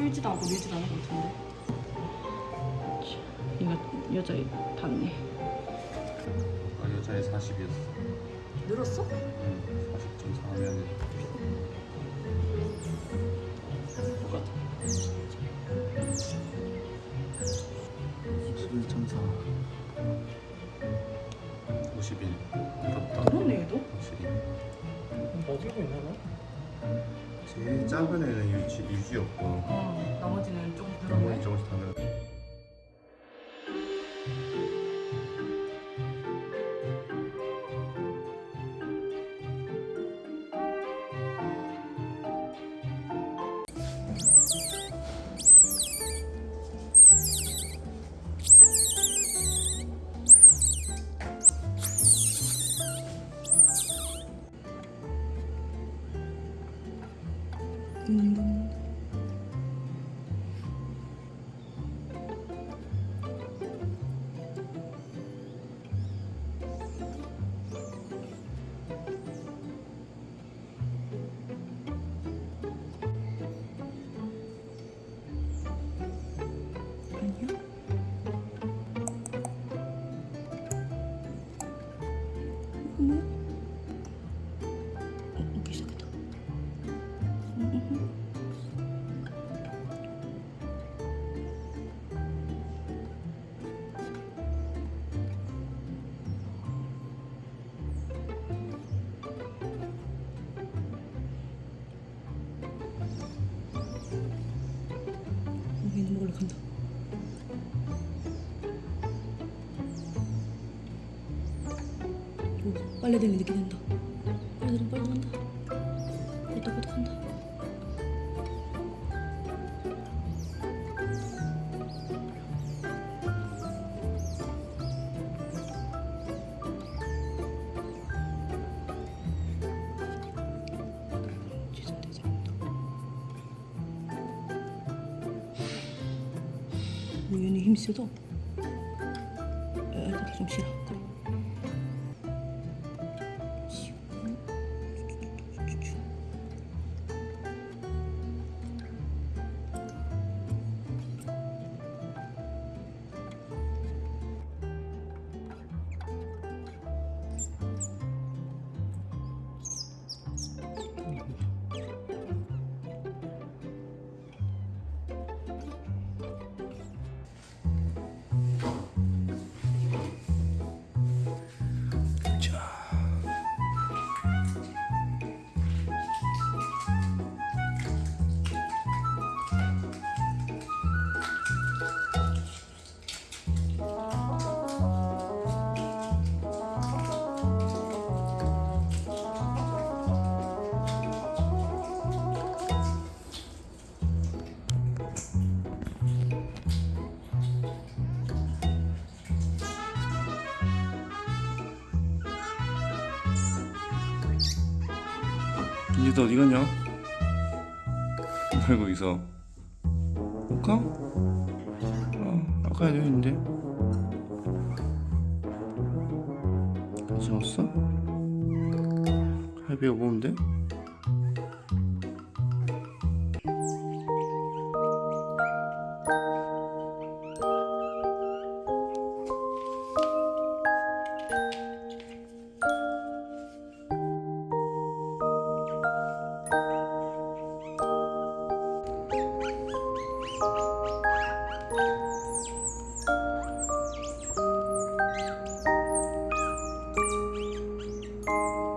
쫄지도 않고 밀지도 않을 것 같은데. 얘가 여자애 봤네. 아, 여자애 40이었어. 늘었어? 응, 40.4면 똑같아. 11.4. 51. 늘었다. 그렇네 얘도. 확실히. 버티고 있나 봐. 제일 작은 애는 유지, 유지였고 어. 나머지는 조금 나머지. 조금씩 다 늘었 다. 빨래되면 늦게 된다. 우연히 힘써도 이렇게 좀 싫어. 그래 너 어디 갔냐? 왜 거기서? 볼까? 어, 아까 여기 있는데. 괜찮았어? 할비가 뭔데? you